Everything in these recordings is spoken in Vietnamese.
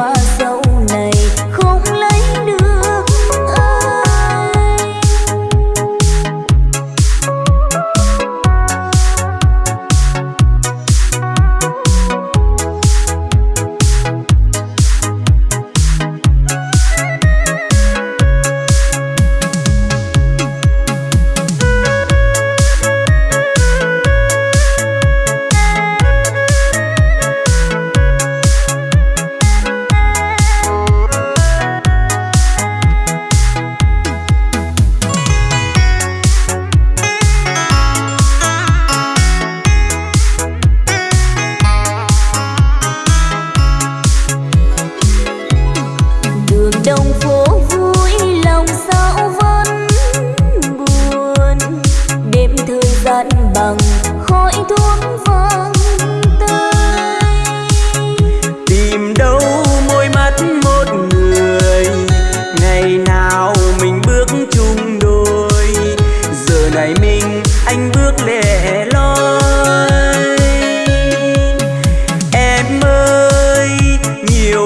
mà sâu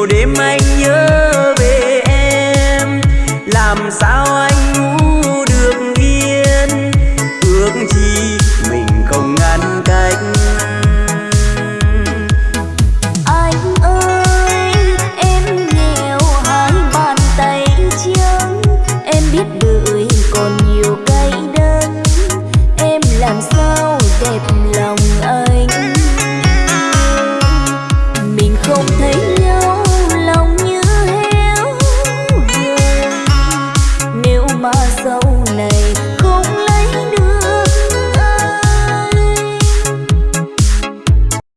đêm anh nhớ về em. Làm sao anh ngủ được yên? Ước chi mình không ngăn cách. Anh ơi, em nghèo, hai bàn tay trắng em biết đời còn nhiều dấu